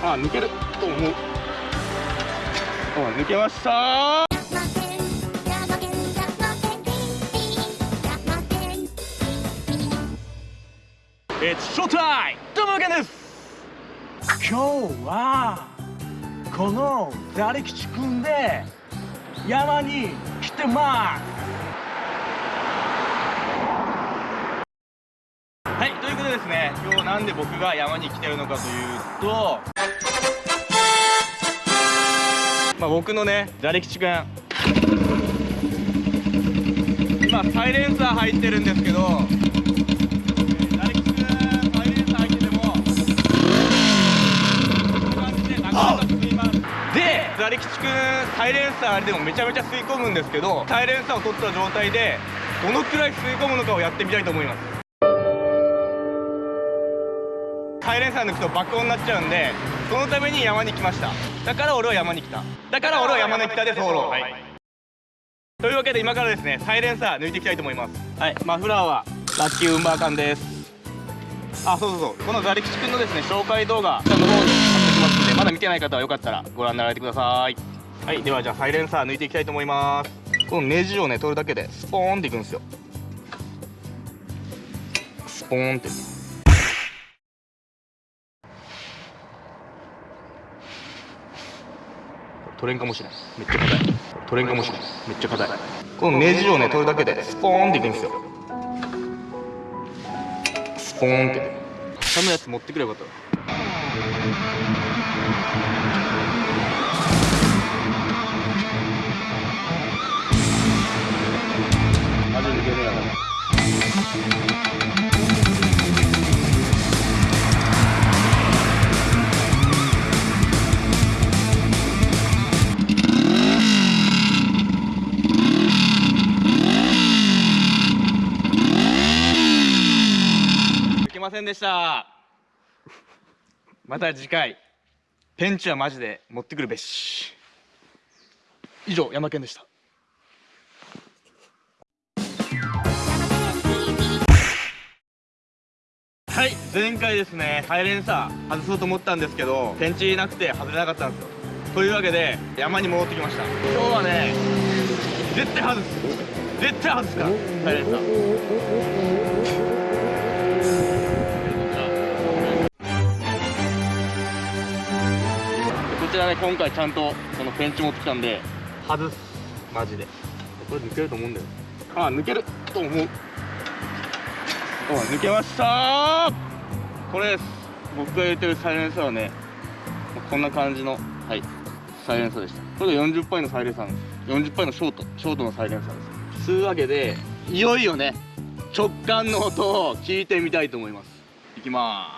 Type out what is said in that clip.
あ抜けると思う。あ抜けました。え、ショータイムどうもけです今日はこのザリ吉くんで山に来てますはいということでですね今日なんで僕が山に来てるのかというとまあ僕のねザリ吉くん今サイレンサー入ってるんですけどザリ吉くんサイレンサー入っててもこんな感じでなかなか吸いますでザリ吉くんサイレンサーでもめちゃめちゃ吸い込むんですけどサイレンサーを取った状態でどのくらい吸い込むのかをやってみたいと思います。サイレンサー抜くと爆音になっちゃうんでそのために山に来ました。だから俺は山に来た。だから俺は山に来たでソロ、はい、というわけで今からですねサイレンサー抜いていきたいと思います。はい。マフラーはラッキーウンバーカンです。あそうそうそう。このザリ吉くんのですね紹介動画下の方に貼っておきますのでまだ見てない方はよかったらご覧になられてください。はい。ではじゃあサイレンサー抜いていきたいと思います。このネジをね取るだけでスポーンっていくんですよ。スポーンって取れんかもしれんめっちゃ硬い。取れんかもしれんめっちゃ硬い。このネジをね取るだけでスポーンっていくんですよ。スポーンって。下のやつ持ってくればよかったませんでした。また次回。ペンチはマジで持ってくるべし。以上山県でした。はい。前回ですねサイレンサー外そうと思ったんですけどペンチなくて外れなかったんですよ。というわけで山に戻ってきました。今日はね絶対外す。絶対外すからサイレンサーちらね今回ちゃんとこのペンチ持ってきたんで。外す。マジで。これ抜けると思うんだよ。あ抜けると思う。あ抜けました。これです。僕が入れてるサイレンサーはねこんな感じのはいサイレンサーでした。これが40パイのサイレンサーです。40パイのショートショートのサイレンサーです。つうわけでいよいよね直感の音を聞いてみたいと思います。いきます